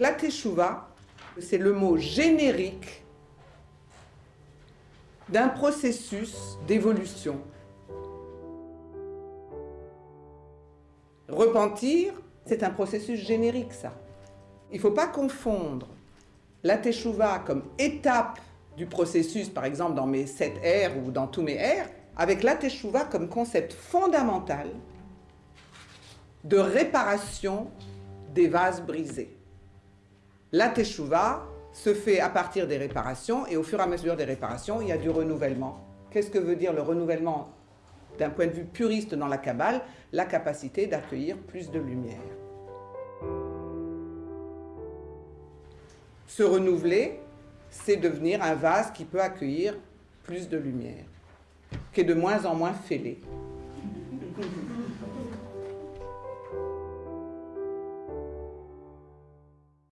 La teshuva, c'est le mot générique d'un processus d'évolution. Repentir, c'est un processus générique, ça. Il ne faut pas confondre la teshuva comme étape du processus, par exemple dans mes 7 R ou dans tous mes R, avec la teshuva comme concept fondamental de réparation des vases brisés. La teshuva se fait à partir des réparations et au fur et à mesure des réparations, il y a du renouvellement. Qu'est-ce que veut dire le renouvellement d'un point de vue puriste dans la Kabbale? La capacité d'accueillir plus de lumière. Se renouveler, c'est devenir un vase qui peut accueillir plus de lumière, qui est de moins en moins fêlé.